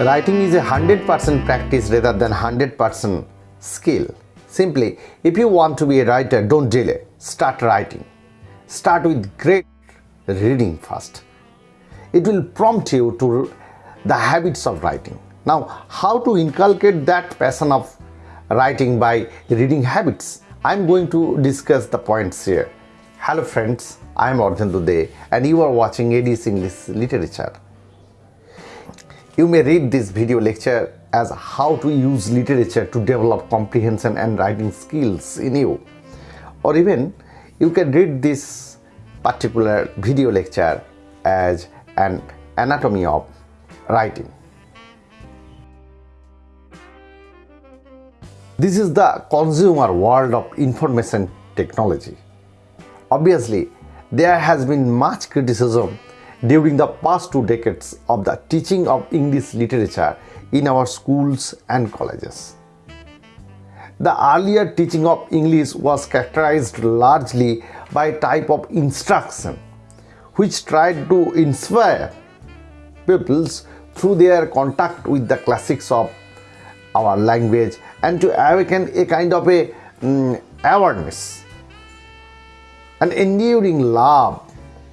Writing is a 100% practice rather than 100% skill. Simply, if you want to be a writer, don't delay. Start writing. Start with great reading first. It will prompt you to the habits of writing. Now, how to inculcate that passion of writing by reading habits? I'm going to discuss the points here. Hello friends, I am Arjun Dude and you are watching ADS English Literature. You may read this video lecture as how to use literature to develop comprehension and writing skills in you. Or even you can read this particular video lecture as an anatomy of writing. This is the consumer world of information technology. Obviously, there has been much criticism during the past two decades of the teaching of English literature in our schools and colleges. The earlier teaching of English was characterized largely by type of instruction which tried to inspire pupils through their contact with the classics of our language and to awaken a kind of a um, awareness an enduring love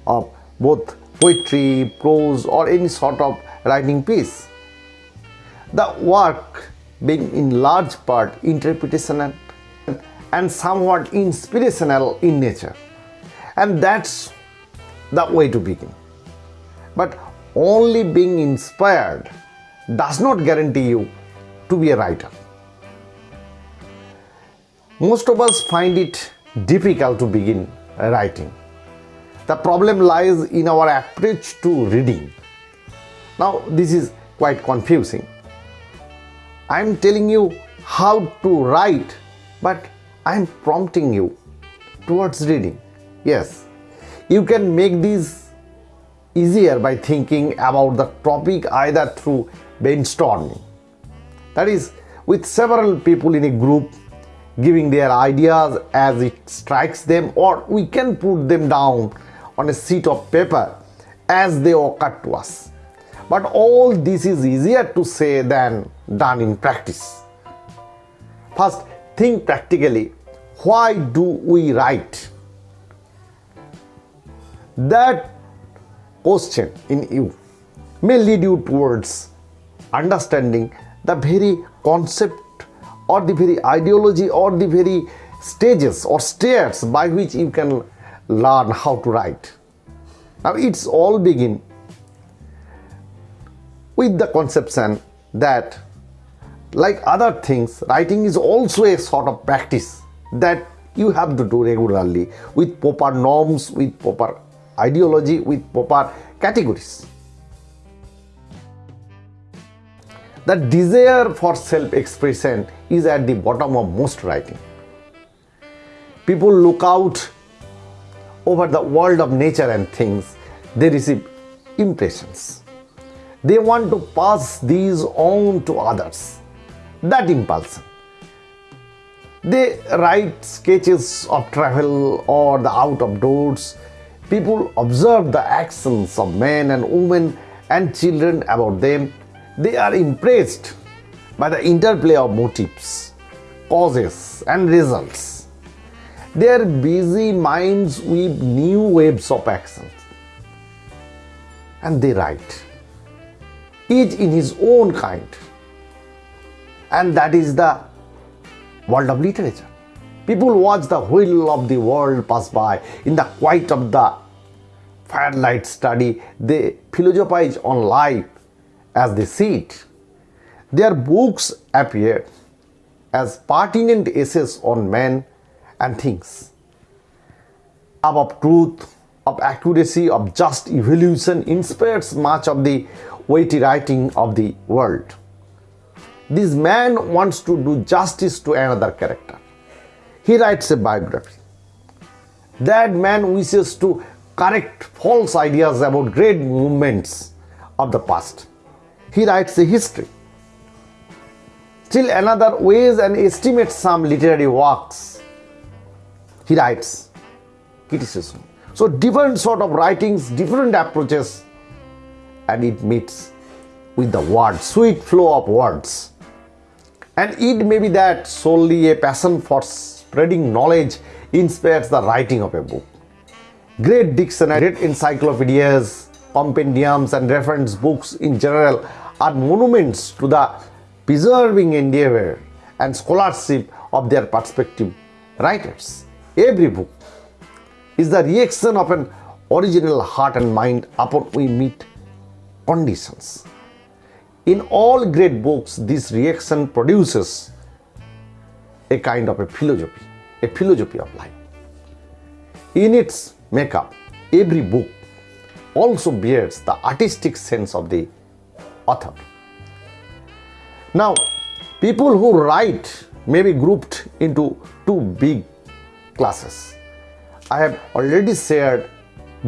of both poetry, prose or any sort of writing piece. The work being in large part interpretational and somewhat inspirational in nature. And that's the way to begin. But only being inspired does not guarantee you to be a writer. Most of us find it difficult to begin writing. The problem lies in our approach to reading. Now this is quite confusing. I am telling you how to write but I am prompting you towards reading. Yes, you can make this easier by thinking about the topic either through brainstorming. That is, with several people in a group giving their ideas as it strikes them or we can put them down on a sheet of paper as they occur to us. But all this is easier to say than done in practice. First, think practically. Why do we write? That question in you may lead you towards understanding the very concept or the very ideology or the very stages or stairs by which you can learn how to write. Now it's all begin with the conception that like other things writing is also a sort of practice that you have to do regularly with proper norms with proper ideology with proper categories The desire for self-expression is at the bottom of most writing. People look out over the world of nature and things, they receive impressions. They want to pass these on to others. That impulse. They write sketches of travel or the out of doors. People observe the actions of men and women and children about them they are impressed by the interplay of motives, causes and results. Their busy minds weave new webs of action and they write, each in his own kind. And that is the world of literature. People watch the wheel of the world pass by in the quiet of the firelight study. They philosophize on life as they see it. Their books appear as pertinent essays on men and things. Of truth, of accuracy, of just evolution inspires much of the weighty writing of the world. This man wants to do justice to another character. He writes a biography. That man wishes to correct false ideas about great movements of the past he writes a history. Still another weighs and estimates some literary works. He writes criticism. So different sort of writings, different approaches and it meets with the words, sweet flow of words. And it may be that solely a passion for spreading knowledge inspires the writing of a book. Great dictionary, great encyclopedias, compendiums, and reference books in general are monuments to the preserving endeavor and scholarship of their perspective writers. Every book is the reaction of an original heart and mind upon we meet conditions. In all great books, this reaction produces a kind of a philosophy, a philosophy of life. In its makeup, every book also bears the artistic sense of the author. Now, people who write may be grouped into two big classes. I have already shared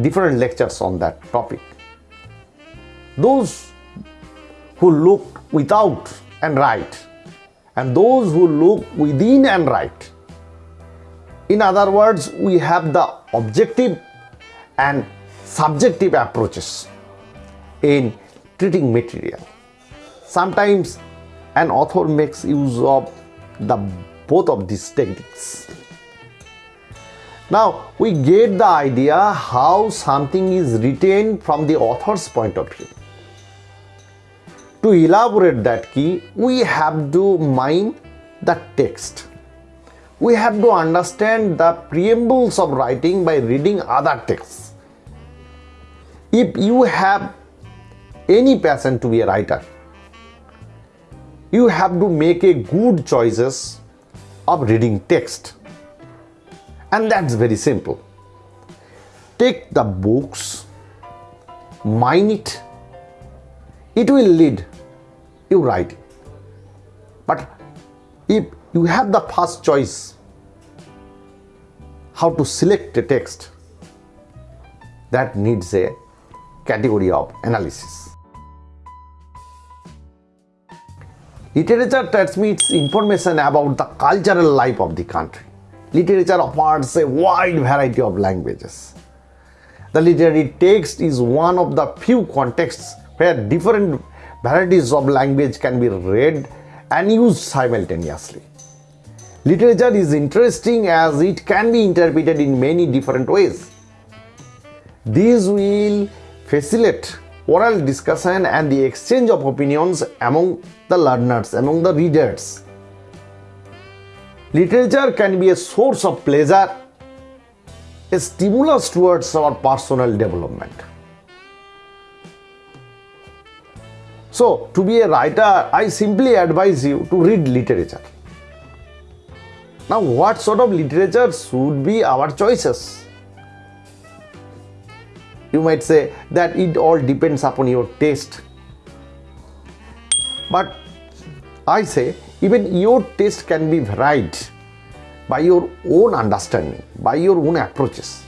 different lectures on that topic. Those who look without and write, and those who look within and write. In other words, we have the objective and subjective approaches in treating material. Sometimes an author makes use of the both of these techniques. Now we get the idea how something is written from the author's point of view. To elaborate that key, we have to mine the text. We have to understand the preambles of writing by reading other texts. If you have any passion to be a writer, you have to make a good choices of reading text and that's very simple. Take the books mine it it will lead you writing but if you have the first choice how to select a text that needs a category of analysis. Literature transmits information about the cultural life of the country literature offers a wide variety of languages. The literary text is one of the few contexts where different varieties of language can be read and used simultaneously. Literature is interesting as it can be interpreted in many different ways. These will facilitate oral discussion and the exchange of opinions among the learners, among the readers. Literature can be a source of pleasure, a stimulus towards our personal development. So, to be a writer, I simply advise you to read literature. Now, what sort of literature should be our choices? You might say that it all depends upon your taste. But I say even your taste can be varied by your own understanding, by your own approaches.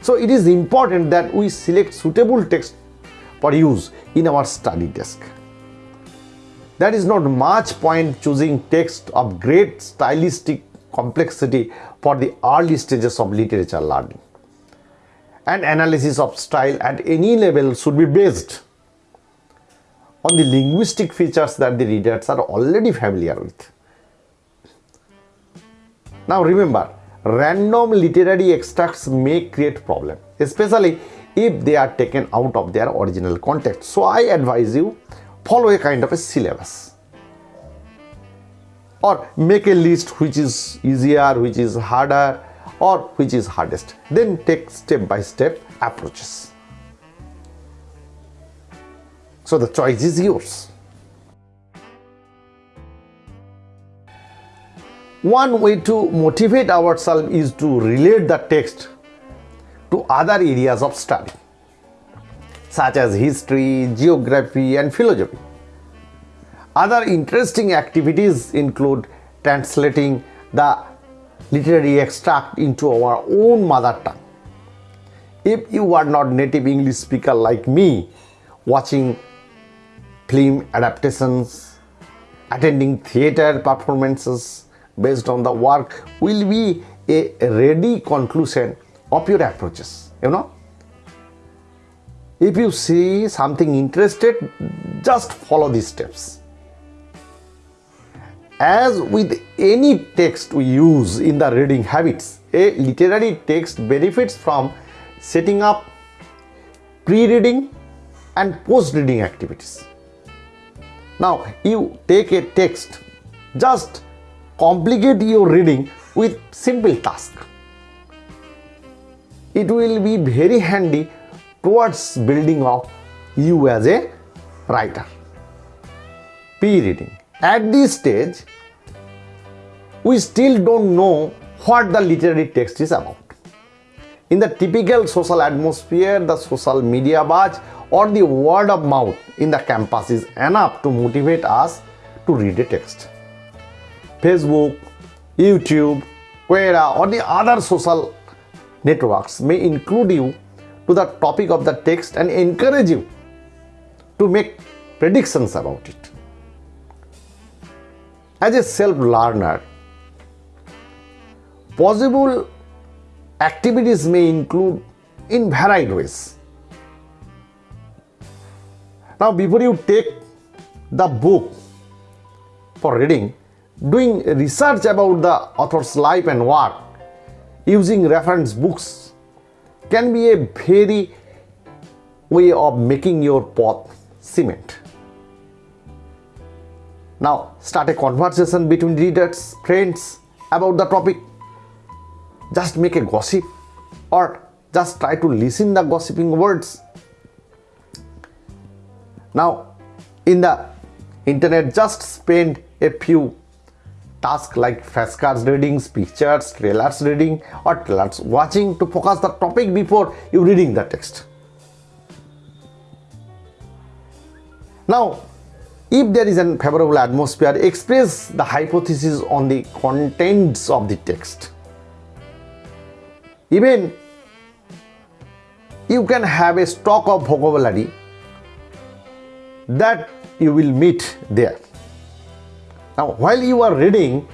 So it is important that we select suitable text for use in our study desk. There is not much point choosing text of great stylistic complexity for the early stages of literature learning. And analysis of style at any level should be based on the linguistic features that the readers are already familiar with. Now remember, random literary extracts may create problem, especially if they are taken out of their original context. So I advise you follow a kind of a syllabus or make a list which is easier, which is harder or which is hardest. Then take step by step approaches. So the choice is yours. One way to motivate ourselves is to relate the text to other areas of study such as history, geography and philosophy. Other interesting activities include translating the literary extract into our own mother tongue. If you are not native English speaker like me, watching film adaptations, attending theater performances based on the work will be a ready conclusion of your approaches, you know. If you see something interested, just follow these steps. As with any text we use in the reading habits, a literary text benefits from setting up pre-reading and post-reading activities. Now you take a text, just complicate your reading with simple task. It will be very handy towards building of you as a writer. Pre-reading. At this stage, we still don't know what the literary text is about. In the typical social atmosphere, the social media buzz or the word of mouth in the campus is enough to motivate us to read a text. Facebook, YouTube, Quora or the other social networks may include you to the topic of the text and encourage you to make predictions about it. As a self-learner, possible activities may include in varied ways. Now, before you take the book for reading, doing research about the author's life and work using reference books can be a very way of making your path cement. Now start a conversation between readers, friends about the topic. Just make a gossip or just try to listen the gossiping words. Now in the internet just spend a few tasks like fast cards readings, pictures, trailers reading or trailers watching to focus the topic before you reading the text. Now, if there is a favorable atmosphere, express the hypothesis on the contents of the text. Even you can have a stock of vocabulary that you will meet there. Now, while you are reading,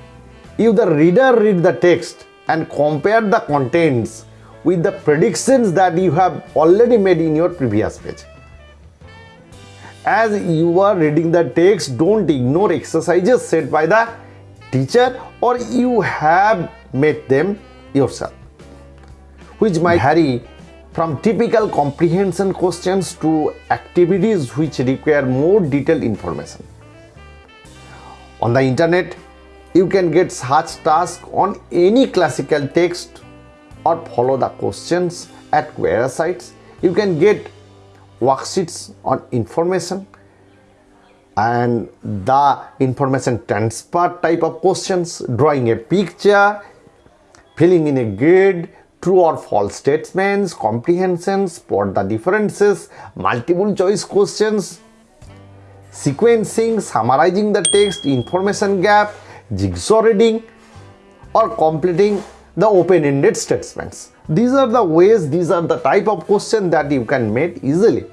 if the reader read the text and compare the contents with the predictions that you have already made in your previous page. As you are reading the text, don't ignore exercises set by the teacher or you have made them yourself, which might vary from typical comprehension questions to activities which require more detailed information. On the internet, you can get such tasks on any classical text or follow the questions at Quora sites. You can get worksheets on information and the information transfer type of questions, drawing a picture, filling in a grid, true or false statements, comprehensions, spot the differences, multiple choice questions, sequencing, summarizing the text, information gap, jigsaw reading or completing the open-ended statements. These are the ways, these are the type of question that you can make easily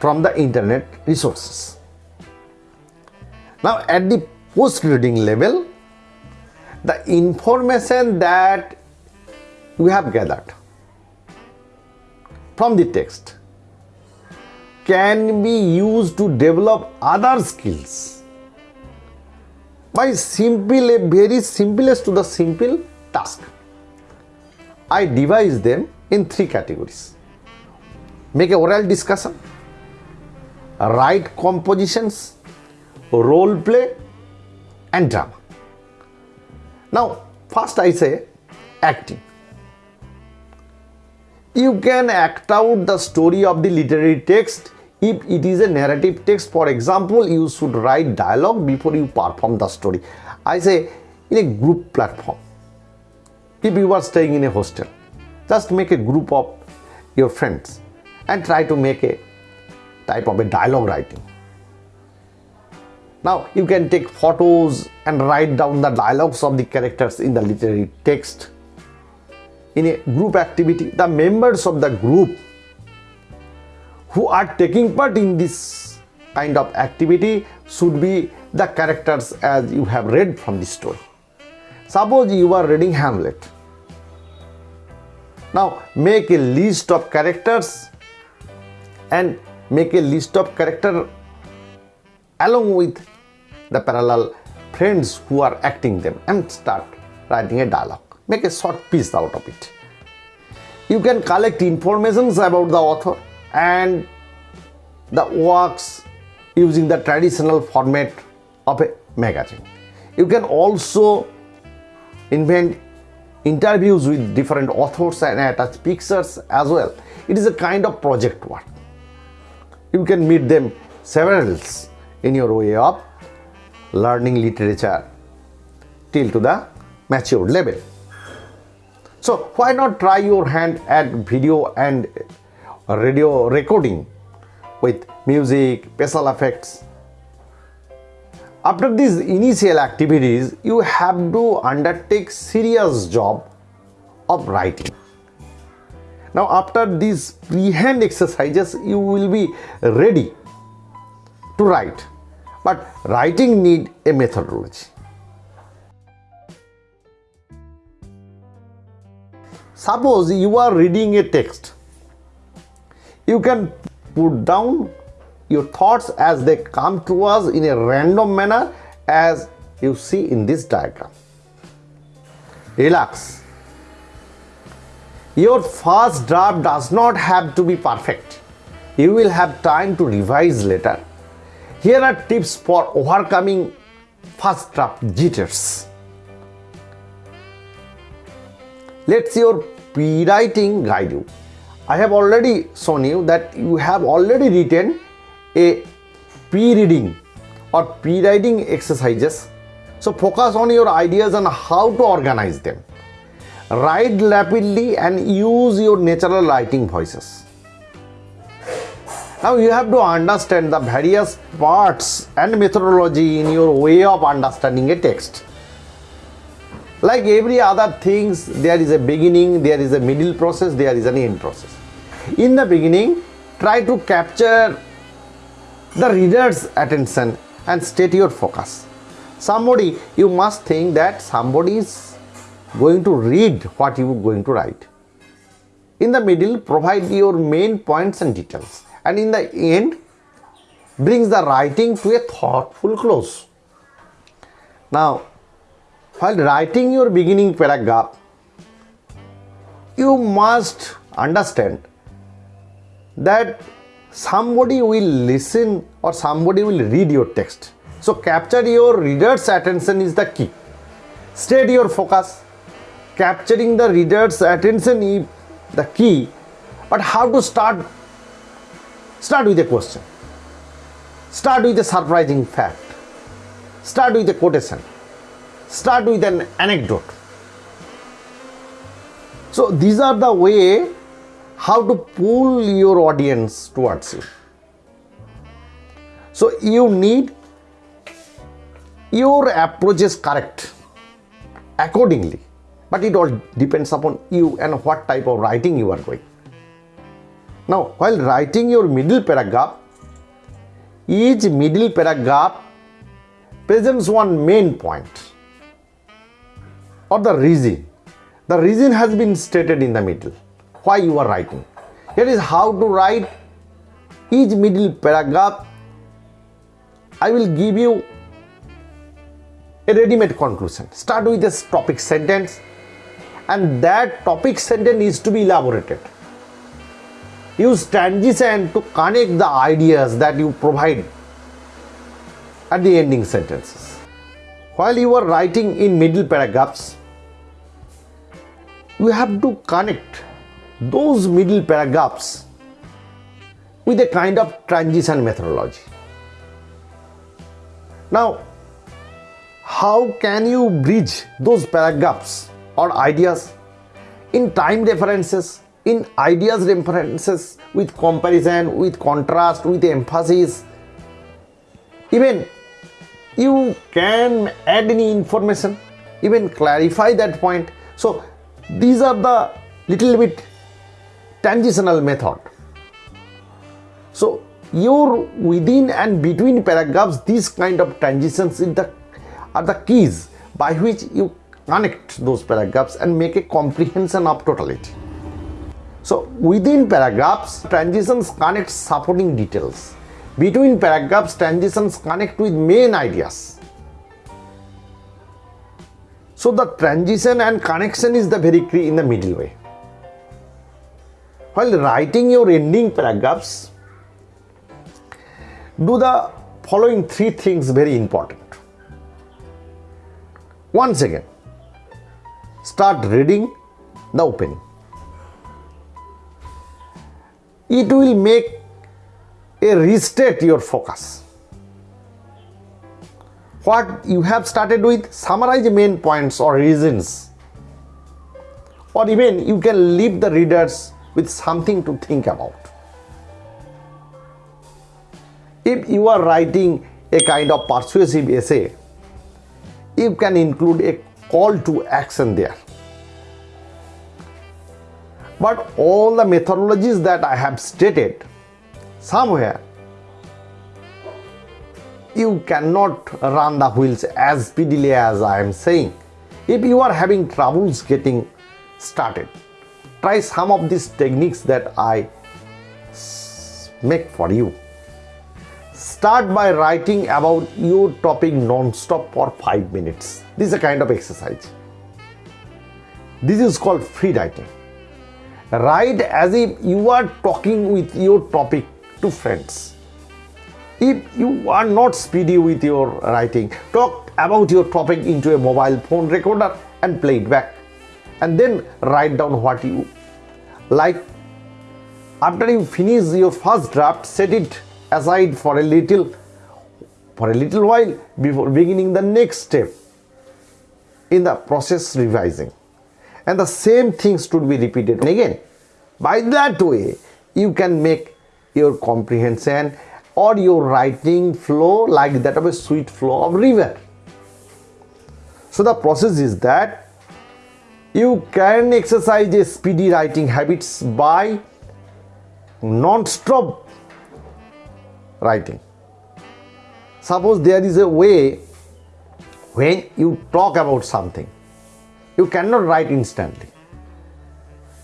from the internet resources. Now at the post-reading level, the information that we have gathered from the text can be used to develop other skills by simple very simplest to the simple task. I devise them in three categories. Make a oral discussion, write compositions, role play and drama. Now first I say acting. You can act out the story of the literary text if it is a narrative text, for example, you should write dialogue before you perform the story. I say in a group platform. If you are staying in a hostel, just make a group of your friends and try to make a type of a dialogue writing. Now you can take photos and write down the dialogues of the characters in the literary text. In a group activity, the members of the group who are taking part in this kind of activity should be the characters as you have read from the story. Suppose you are reading Hamlet. Now make a list of characters and make a list of character along with the parallel friends who are acting them and start writing a dialogue. Make a short piece out of it. You can collect informations about the author and the works using the traditional format of a magazine. You can also invent interviews with different authors and attach pictures as well. It is a kind of project work. You can meet them several in your way of learning literature till to the matured level. So why not try your hand at video and radio recording with music, special effects. After these initial activities, you have to undertake serious job of writing. Now after these pre-hand exercises, you will be ready to write. But writing need a methodology. Suppose you are reading a text. You can put down your thoughts as they come to us in a random manner as you see in this diagram. Relax. Your first draft does not have to be perfect. You will have time to revise later. Here are tips for overcoming first draft jitters. Let's your pre-writing guide you. I have already shown you that you have already written a pre-reading or pre-writing exercises. So focus on your ideas and how to organize them. Write rapidly and use your natural writing voices. Now you have to understand the various parts and methodology in your way of understanding a text. Like every other things, there is a beginning, there is a middle process, there is an end process. In the beginning, try to capture the reader's attention and state your focus. Somebody, you must think that somebody is going to read what you are going to write. In the middle, provide your main points and details. And in the end, brings the writing to a thoughtful close. Now, while writing your beginning paragraph, you must understand that somebody will listen or somebody will read your text. So capture your reader's attention is the key. State your focus. Capturing the reader's attention is the key. But how to start? Start with a question. Start with a surprising fact. Start with a quotation. Start with an anecdote. So these are the way how to pull your audience towards you. So you need your approach is correct accordingly, but it all depends upon you and what type of writing you are doing. Now, while writing your middle paragraph, each middle paragraph presents one main point or the reason. The reason has been stated in the middle why you are writing. Here is how to write each middle paragraph. I will give you a ready-made conclusion. Start with a topic sentence and that topic sentence is to be elaborated. Use transition to connect the ideas that you provide at the ending sentences. While you are writing in middle paragraphs, you have to connect those middle paragraphs with a kind of transition methodology. Now, how can you bridge those paragraphs or ideas in time references, in ideas references with comparison, with contrast, with emphasis? Even you can add any information, even clarify that point. So, these are the little bit transitional method. So your within and between paragraphs, these kind of transitions the, are the keys by which you connect those paragraphs and make a comprehension of totality. So within paragraphs, transitions connect supporting details. Between paragraphs, transitions connect with main ideas. So the transition and connection is the very key in the middle way. While writing your ending paragraphs, do the following three things very important. Once again, start reading the opening. It will make a restate your focus. What you have started with, summarize main points or reasons. Or even you can leave the readers with something to think about. If you are writing a kind of persuasive essay, you can include a call to action there. But all the methodologies that I have stated, somewhere you cannot run the wheels as speedily as I am saying. If you are having troubles getting started, try some of these techniques that I make for you. Start by writing about your topic non-stop for 5 minutes. This is a kind of exercise. This is called free writing. Write as if you are talking with your topic to friends. If you are not speedy with your writing, talk about your topic into a mobile phone recorder and play it back. And then write down what you like. After you finish your first draft, set it aside for a little for a little while before beginning the next step in the process revising and the same things should be repeated again by that way you can make your comprehension or your writing flow like that of a sweet flow of river so the process is that you can exercise a speedy writing habits by non-stop writing. Suppose there is a way when you talk about something, you cannot write instantly.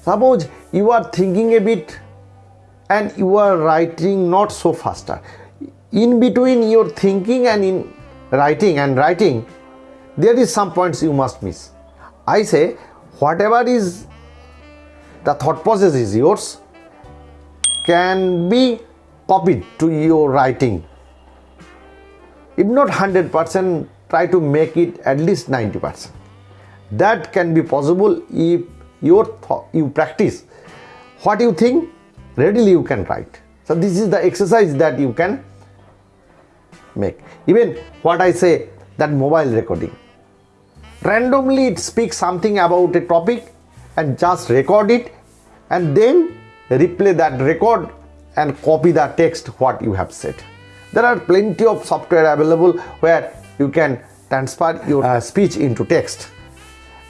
Suppose you are thinking a bit and you are writing not so faster. In between your thinking and in writing and writing, there is some points you must miss. I say whatever is the thought process is yours can be copied to your writing. If not 100%, try to make it at least 90%. That can be possible if your you practice what you think readily you can write. So this is the exercise that you can make. Even what I say that mobile recording. Randomly it speaks something about a topic and just record it and then replay that record and copy the text what you have said. There are plenty of software available where you can transfer your uh, speech into text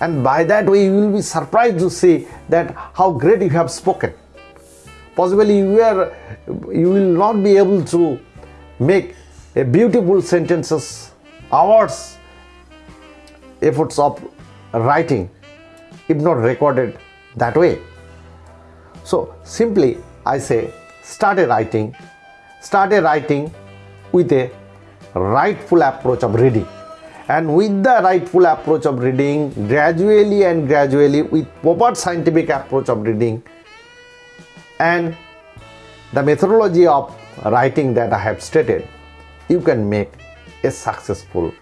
and by that way you will be surprised to see that how great you have spoken. Possibly you, are, you will not be able to make a beautiful sentences hours efforts of writing if not recorded that way. So simply I say start a writing, start a writing with a rightful approach of reading. And with the rightful approach of reading, gradually and gradually with proper scientific approach of reading and the methodology of writing that I have stated, you can make a successful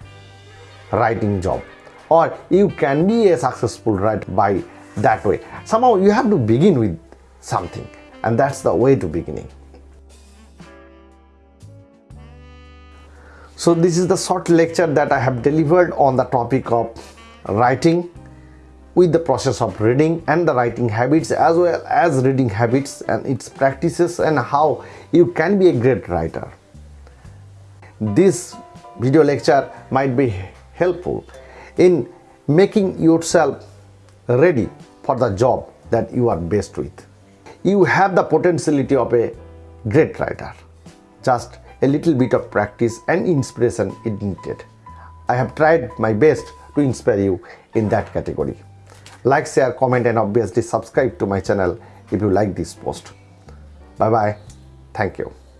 writing job or you can be a successful writer by that way. Somehow you have to begin with something and that's the way to beginning. So this is the short lecture that I have delivered on the topic of writing with the process of reading and the writing habits as well as reading habits and its practices and how you can be a great writer. This video lecture might be helpful in making yourself ready for the job that you are best with you have the potentiality of a great writer. Just a little bit of practice and inspiration is needed. I have tried my best to inspire you in that category. Like, share, comment and obviously subscribe to my channel if you like this post. Bye bye. Thank you.